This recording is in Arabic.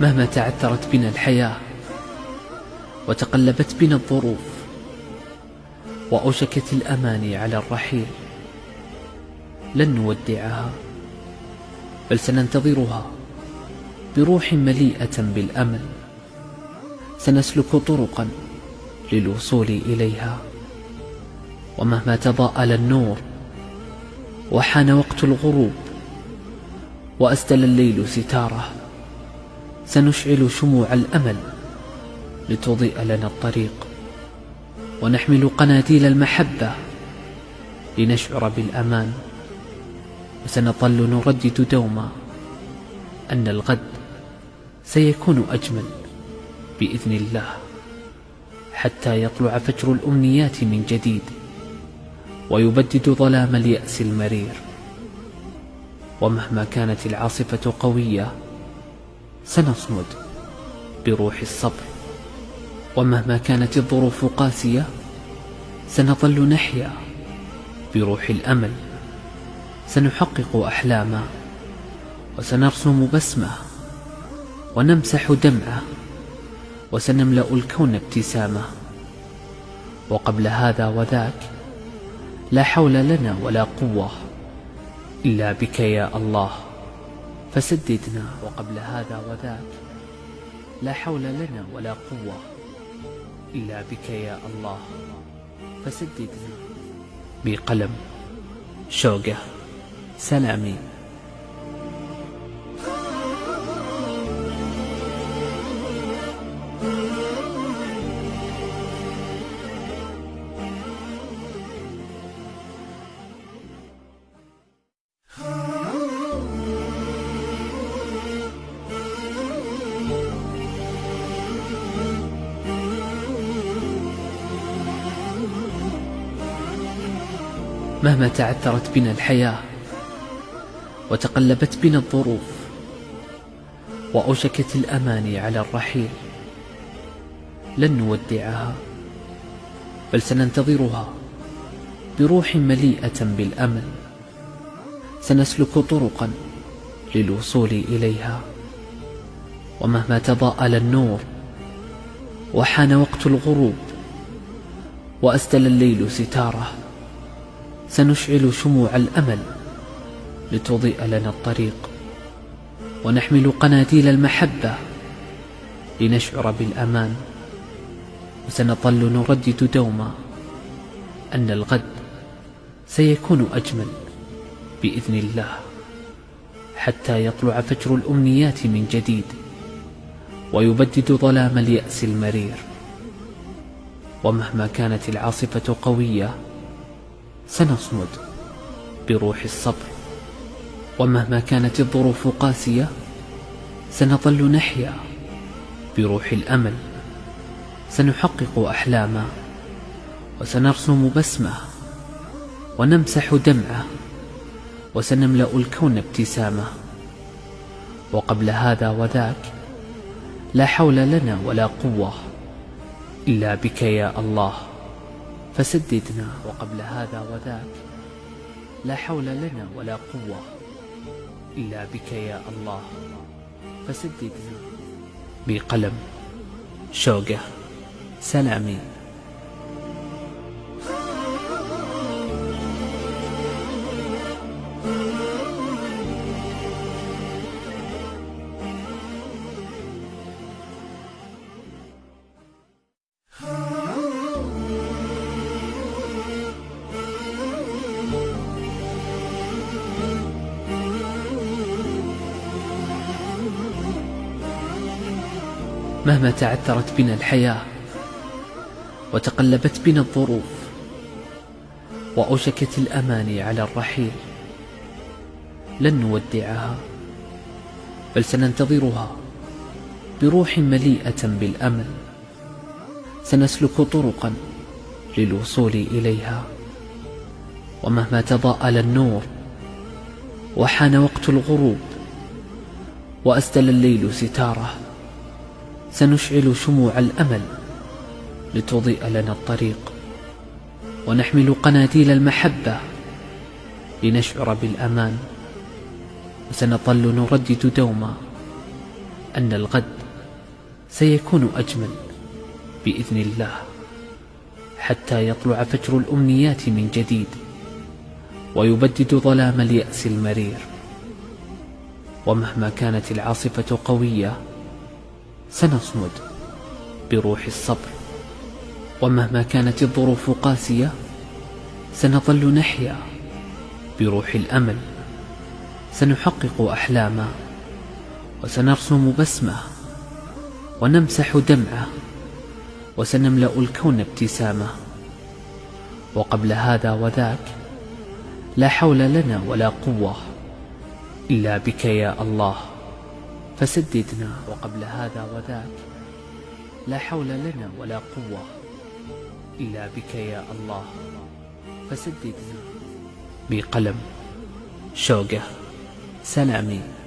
مهما تعثرت بنا الحياة وتقلبت بنا الظروف وأوشكت الأماني على الرحيل لن نودعها بل سننتظرها بروح مليئة بالأمل. سنسلك طرقا للوصول إليها. ومهما تضاءل النور وحان وقت الغروب وأسدل الليل ستاره. سنشعل شموع الأمل لتضيء لنا الطريق ونحمل قناديل المحبة لنشعر بالأمان وسنظل نردد دوما أن الغد سيكون أجمل بإذن الله حتى يطلع فجر الأمنيات من جديد ويبدد ظلام اليأس المرير ومهما كانت العاصفة قوية سنصمد بروح الصبر. ومهما كانت الظروف قاسية سنظل نحيا بروح الأمل. سنحقق أحلاما وسنرسم بسمة ونمسح دمعة وسنملأ الكون ابتسامة. وقبل هذا وذاك لا حول لنا ولا قوة إلا بك يا الله. فسددنا وقبل هذا وذاك. لا حول لنا ولا قوة إلا بك يا الله. فسددنا. بقلم شوقة سلامي. مهما تعثرت بنا الحياة وتقلبت بنا الظروف وأوشكت الأماني على الرحيل لن نودعها بل سننتظرها بروح مليئة بالأمل. سنسلك طرقا للوصول إليها. ومهما تضاءل النور وحان وقت الغروب وأسدل الليل ستاره. سنشعل شموع الأمل لتضيء لنا الطريق ونحمل قناديل المحبة لنشعر بالأمان وسنظل نردد دوما أن الغد سيكون أجمل بإذن الله حتى يطلع فجر الأمنيات من جديد ويبدد ظلام اليأس المرير ومهما كانت العاصفة قوية سنصمد بروح الصبر ومهما كانت الظروف قاسية سنظل نحيا بروح الأمل. سنحقق أحلاما وسنرسم بسمة ونمسح دمعة وسنملأ الكون ابتسامة. وقبل هذا وذاك لا حول لنا ولا قوة إلا بك يا الله. فسددنا وقبل هذا وذاك. لا حول لنا ولا قوة إلا بك يا الله. فسددنا. بقلم شوقة سلامي. مهما تعثرت بنا الحياة وتقلبت بنا الظروف وأوشكت الأماني على الرحيل لن نودعها بل سننتظرها بروح مليئة بالأمل. سنسلك طرقا للوصول إليها. ومهما تضاءل النور وحان وقت الغروب وأسدل الليل ستاره. سنشعل شموع الأمل لتضيء لنا الطريق ونحمل قناديل المحبة لنشعر بالأمان وسنظل نردد دوما أن الغد سيكون أجمل بإذن الله حتى يطلع فجر الأمنيات من جديد ويبدد ظلام اليأس المرير ومهما كانت العاصفة قوية سنصمد بروح الصبر. ومهما كانت الظروف قاسية سنظل نحيا بروح الأمل. سنحقق أحلاما وسنرسم بسمة ونمسح دمعة وسنملأ الكون ابتسامة. وقبل هذا وذاك لا حول لنا ولا قوة إلا بك يا الله. فسددنا. وقبل هذا وذاك لا حول لنا ولا قوة إلا بك يا الله. فسددنا. بقلم شوقة سلامي.